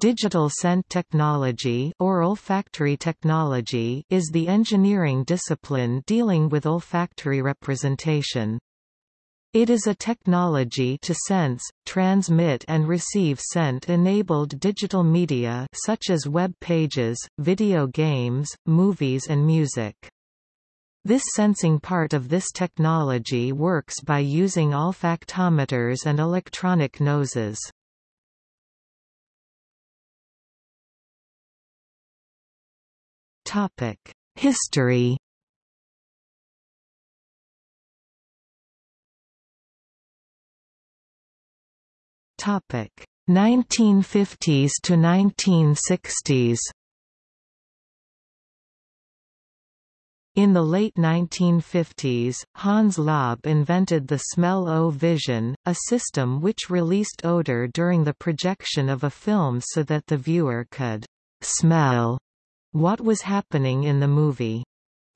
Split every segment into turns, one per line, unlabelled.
Digital scent technology or olfactory technology is the engineering discipline dealing with olfactory representation. It is a technology to sense, transmit and receive scent-enabled digital media such as web pages, video games, movies and music. This sensing part of this technology works by using olfactometers and electronic noses. History. Topic. 1950s to 1960s In the late 1950s, Hans Laub invented the smell-o-vision, a system which released odor during the projection of a film so that the viewer could smell what was happening in the movie.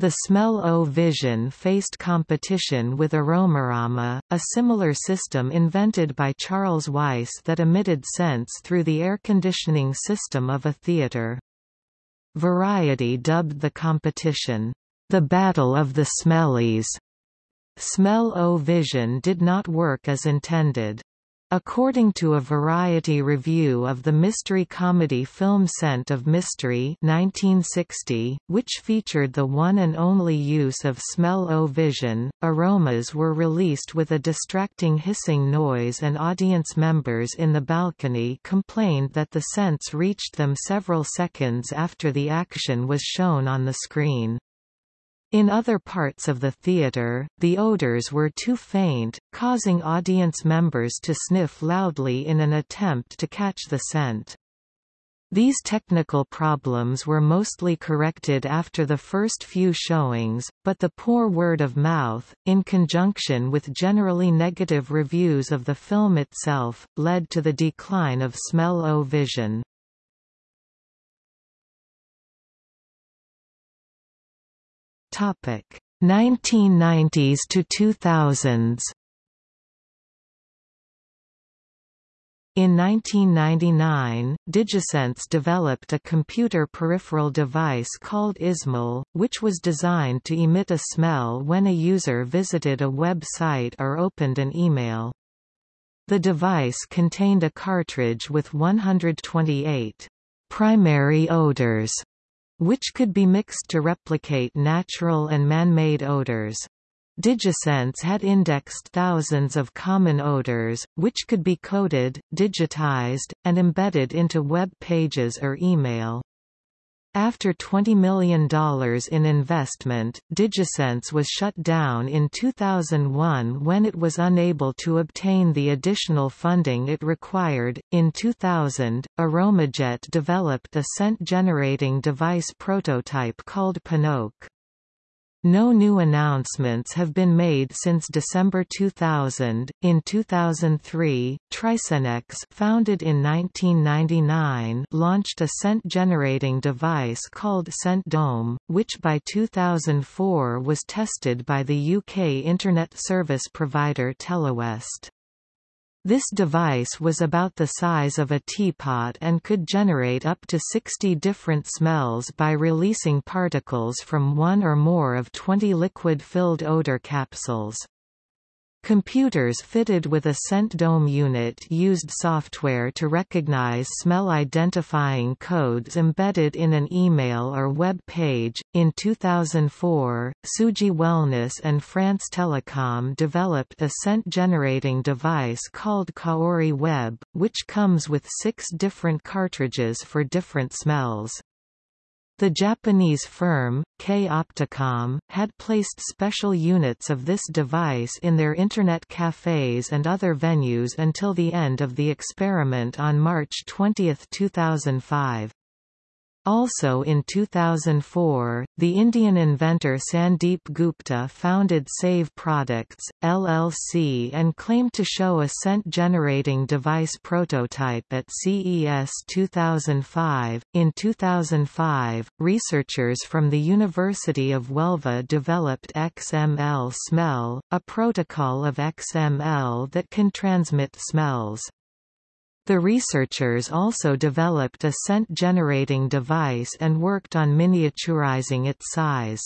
The Smell-O-Vision faced competition with Aromarama, a similar system invented by Charles Weiss that emitted scents through the air conditioning system of a theater. Variety dubbed the competition, "...the Battle of the Smellies." Smell-O-Vision did not work as intended. According to a Variety review of the mystery comedy film Scent of Mystery 1960, which featured the one and only use of smell-o-vision, aromas were released with a distracting hissing noise and audience members in the balcony complained that the scents reached them several seconds after the action was shown on the screen. In other parts of the theater, the odors were too faint, causing audience members to sniff loudly in an attempt to catch the scent. These technical problems were mostly corrected after the first few showings, but the poor word of mouth, in conjunction with generally negative reviews of the film itself, led to the decline of smell-o-vision. Topic 1990s to 2000s. In 1999, DigiScents developed a computer peripheral device called iSmell, which was designed to emit a smell when a user visited a website or opened an email. The device contained a cartridge with 128 primary odors which could be mixed to replicate natural and man-made odors. DigiScents had indexed thousands of common odors, which could be coded, digitized, and embedded into web pages or email. After $20 million in investment, DigiScents was shut down in 2001 when it was unable to obtain the additional funding it required. In 2000, Aromajet developed a scent generating device prototype called Pinoke. No new announcements have been made since December 2000. In 2003, Trisenx, founded in 1999, launched a scent-generating device called Scent Dome, which by 2004 was tested by the UK internet service provider Telewest. This device was about the size of a teapot and could generate up to 60 different smells by releasing particles from one or more of 20 liquid-filled odor capsules. Computers fitted with a scent dome unit used software to recognize smell identifying codes embedded in an email or web page. In 2004, Suji Wellness and France Telecom developed a scent generating device called Kaori Web, which comes with six different cartridges for different smells. The Japanese firm, K-Opticom, had placed special units of this device in their Internet cafes and other venues until the end of the experiment on March 20, 2005. Also in 2004, the Indian inventor Sandeep Gupta founded Save Products, LLC and claimed to show a scent-generating device prototype at CES 2005. In 2005, researchers from the University of Huelva developed XML Smell, a protocol of XML that can transmit smells. The researchers also developed a scent-generating device and worked on miniaturizing its size.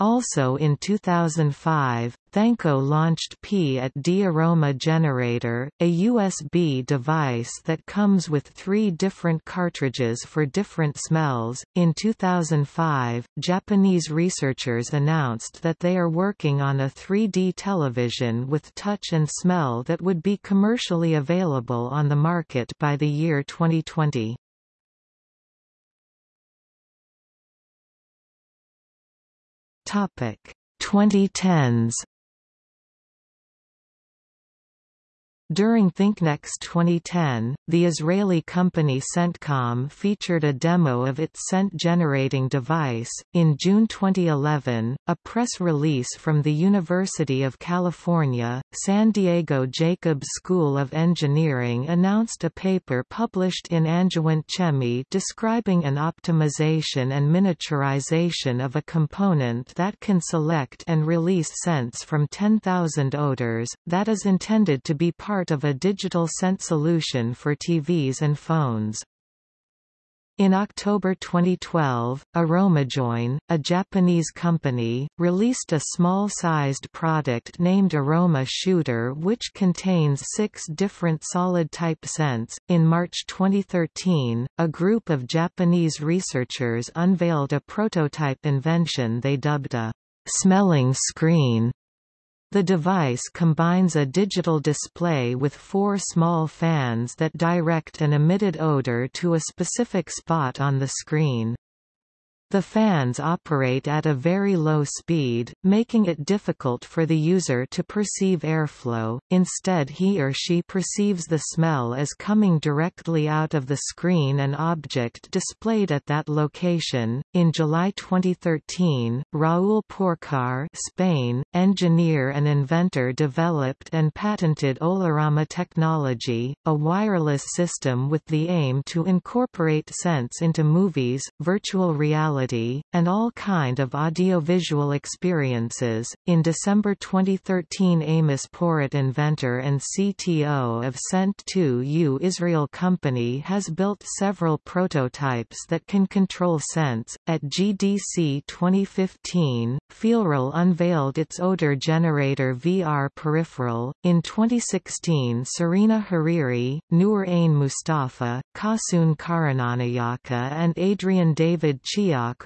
Also in 2005, Thanko launched P at D Aroma Generator, a USB device that comes with three different cartridges for different smells. In 2005, Japanese researchers announced that they are working on a 3D television with touch and smell that would be commercially available on the market by the year 2020. Topic. 2010s During ThinkNext 2010, the Israeli company Scentcom featured a demo of its scent-generating device. In June 2011, a press release from the University of California, San Diego Jacobs School of Engineering announced a paper published in Angewandte Chemie describing an optimization and miniaturization of a component that can select and release scents from 10,000 odors, that is intended to be part part of a digital scent solution for TVs and phones. In October 2012, Aromajoin, a Japanese company, released a small-sized product named Aroma Shooter which contains six different solid-type scents. In March 2013, a group of Japanese researchers unveiled a prototype invention they dubbed a smelling screen the device combines a digital display with four small fans that direct an emitted odor to a specific spot on the screen. The fans operate at a very low speed, making it difficult for the user to perceive airflow, instead he or she perceives the smell as coming directly out of the screen and object displayed at that location. In July 2013, Raúl Porcar Spain, engineer and inventor developed and patented Olorama technology, a wireless system with the aim to incorporate scents into movies, virtual reality reality, and all kind of audiovisual experiences. In December 2013 Amos Porat inventor and CTO of Scent2U Israel company has built several prototypes that can control scents. At GDC 2015, FeelReal unveiled its odor generator VR peripheral. In 2016 Serena Hariri, Noor Ain Mustafa, Kasun Karunanayaka and Adrian David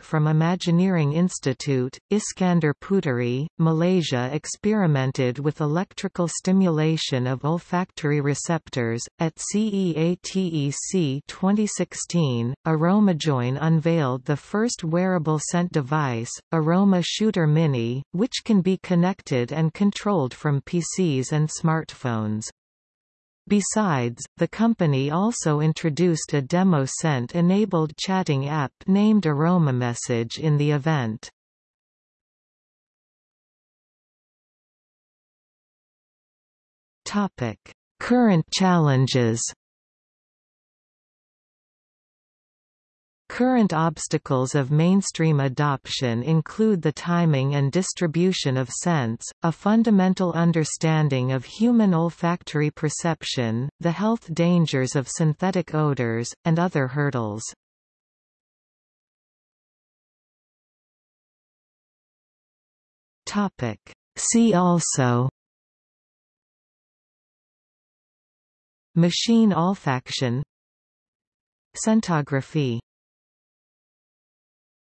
From Imagineering Institute, Iskandar Puteri, Malaysia experimented with electrical stimulation of olfactory receptors. At CEATEC 2016, Aromajoin unveiled the first wearable scent device, Aroma Shooter Mini, which can be connected and controlled from PCs and smartphones. Besides, the company also introduced a demo scent-enabled chatting app named AromaMessage in the event. Current challenges Current obstacles of mainstream adoption include the timing and distribution of scents, a fundamental understanding of human olfactory perception, the health dangers of synthetic odors, and other hurdles. See also Machine olfaction Scentography